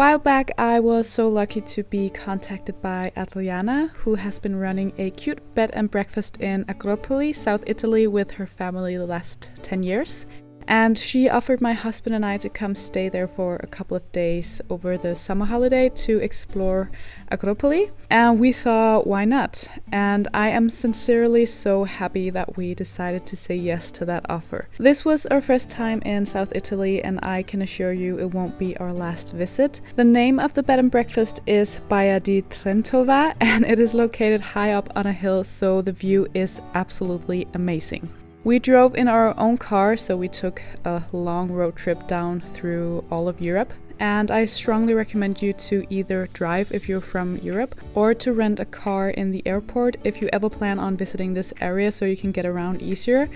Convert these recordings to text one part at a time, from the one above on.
while back, I was so lucky to be contacted by Adriana, who has been running a cute bed and breakfast in Agropoli, South Italy, with her family the last 10 years. And she offered my husband and I to come stay there for a couple of days over the summer holiday to explore Agropoli. And we thought, why not? And I am sincerely so happy that we decided to say yes to that offer. This was our first time in South Italy, and I can assure you it won't be our last visit. The name of the bed and breakfast is Baia di Trentova, and it is located high up on a hill, so the view is absolutely amazing. We drove in our own car, so we took a long road trip down through all of Europe. And I strongly recommend you to either drive if you're from Europe or to rent a car in the airport if you ever plan on visiting this area so you can get around easier.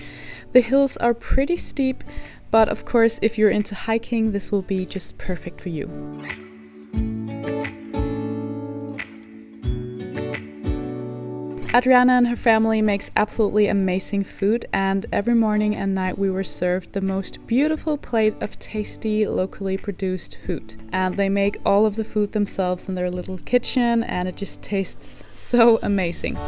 The hills are pretty steep, but of course, if you're into hiking, this will be just perfect for you. Adriana and her family makes absolutely amazing food and every morning and night we were served the most beautiful plate of tasty locally produced food. And they make all of the food themselves in their little kitchen and it just tastes so amazing.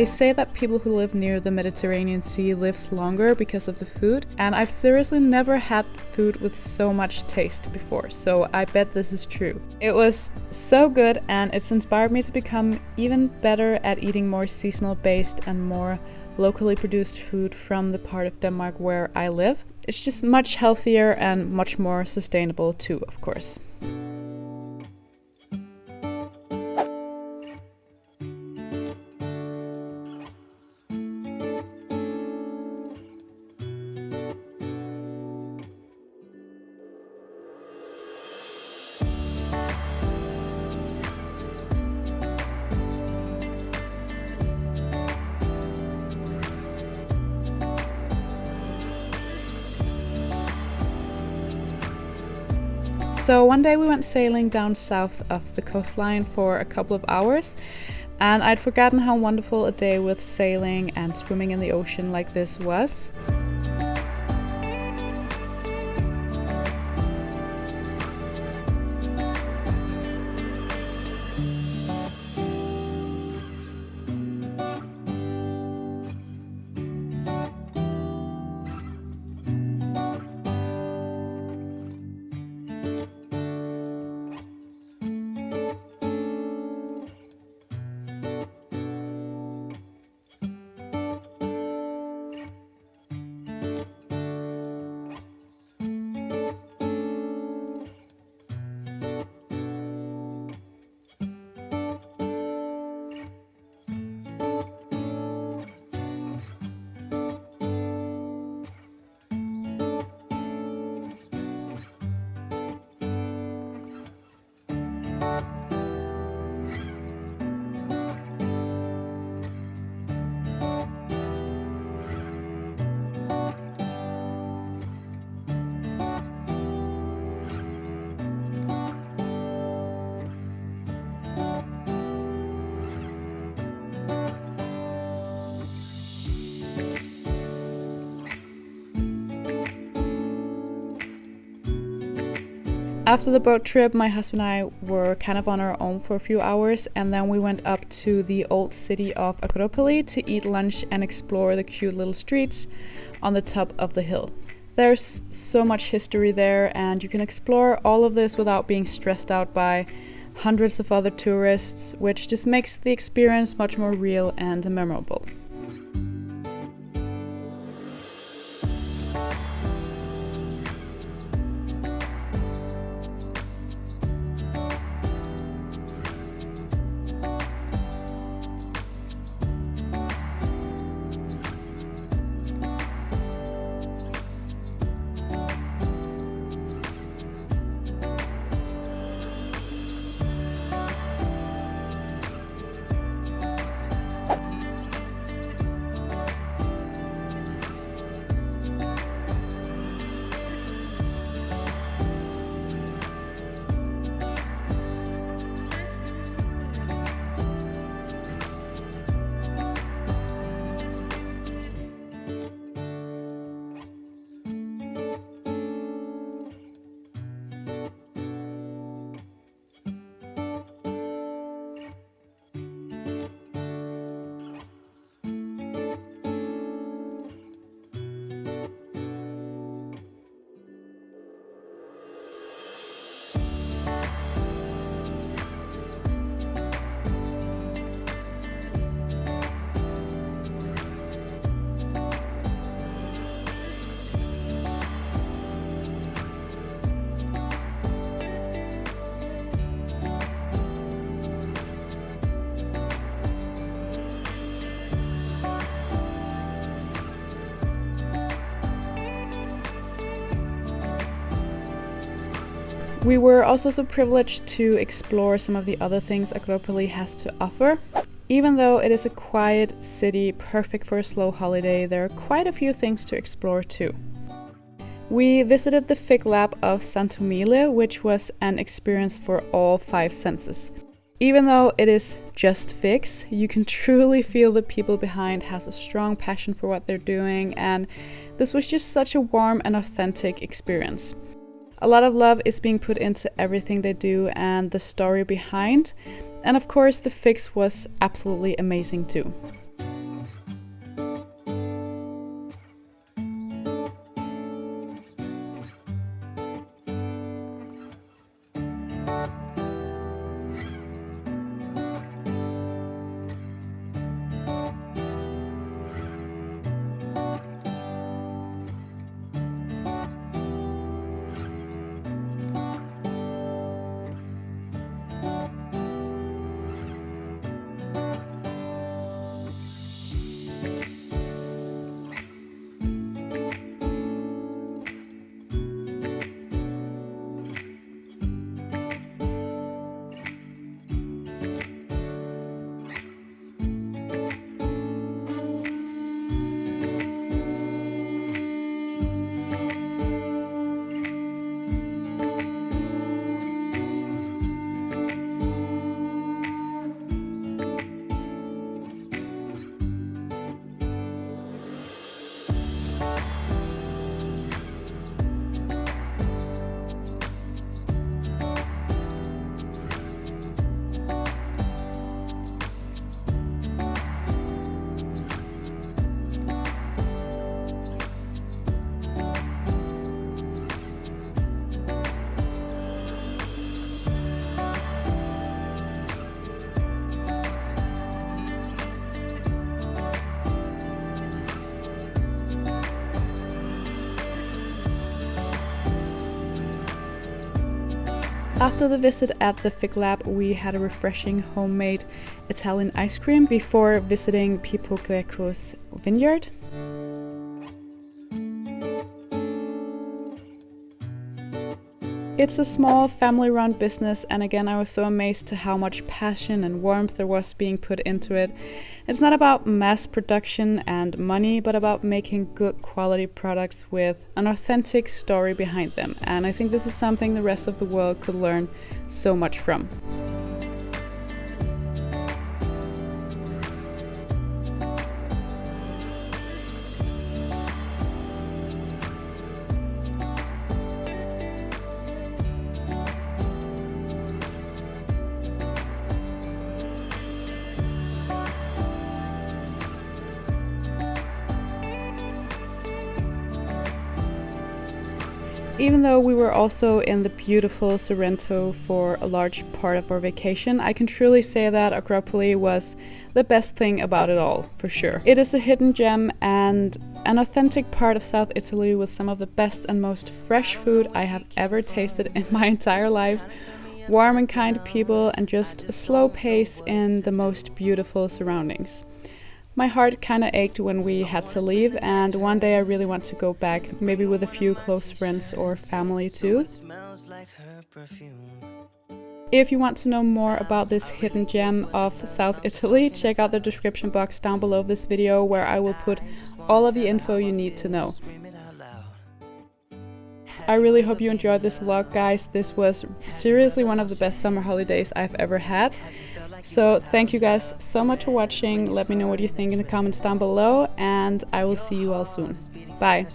They say that people who live near the Mediterranean Sea lives longer because of the food, and I've seriously never had food with so much taste before, so I bet this is true. It was so good and it's inspired me to become even better at eating more seasonal based and more locally produced food from the part of Denmark where I live. It's just much healthier and much more sustainable too, of course. So one day we went sailing down south of the coastline for a couple of hours, and I'd forgotten how wonderful a day with sailing and swimming in the ocean like this was. After the boat trip, my husband and I were kind of on our own for a few hours, and then we went up to the old city of Agropoli to eat lunch and explore the cute little streets on the top of the hill. There's so much history there, and you can explore all of this without being stressed out by hundreds of other tourists, which just makes the experience much more real and memorable. We were also so privileged to explore some of the other things Agropoli has to offer. Even though it is a quiet city perfect for a slow holiday, there are quite a few things to explore too. We visited the Fig Lab of Santomiele, which was an experience for all five senses. Even though it is just figs, you can truly feel the people behind has a strong passion for what they're doing and this was just such a warm and authentic experience. A lot of love is being put into everything they do and the story behind. And of course, the fix was absolutely amazing too. After the visit at the Fig Lab, we had a refreshing homemade Italian ice cream before visiting Pipo Greco's vineyard. It's a small family-run business and again I was so amazed to how much passion and warmth there was being put into it. It's not about mass production and money, but about making good quality products with an authentic story behind them. And I think this is something the rest of the world could learn so much from. Even though we were also in the beautiful Sorrento for a large part of our vacation, I can truly say that Agropoli was the best thing about it all, for sure. It is a hidden gem and an authentic part of South Italy with some of the best and most fresh food I have ever tasted in my entire life. Warm and kind people and just a slow pace in the most beautiful surroundings. My heart kind of ached when we had to leave, and one day I really want to go back, maybe with a few close friends or family too. If you want to know more about this hidden gem of South Italy, check out the description box down below this video where I will put all of the info you need to know. I really hope you enjoyed this vlog guys, this was seriously one of the best summer holidays I've ever had. So thank you guys so much for watching. Let me know what you think in the comments down below and I will see you all soon. Bye.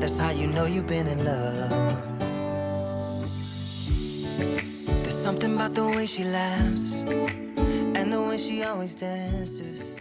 That's how you know you've been in love. There's something about the way she laughs and the way she always dances.